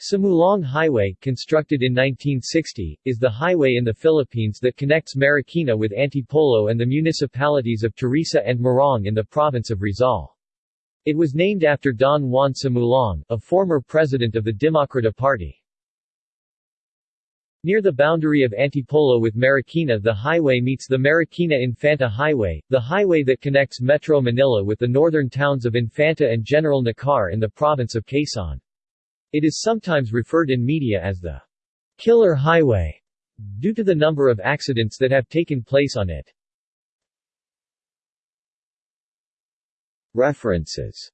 Sumulong Highway, constructed in 1960, is the highway in the Philippines that connects Marikina with Antipolo and the municipalities of Teresa and Morong in the province of Rizal. It was named after Don Juan Sumulong, a former president of the Demokrata Party. Near the boundary of Antipolo with Marikina the highway meets the Marikina-Infanta Highway, the highway that connects Metro Manila with the northern towns of Infanta and General Nakar in the province of Quezon. It is sometimes referred in media as the Killer Highway due to the number of accidents that have taken place on it. References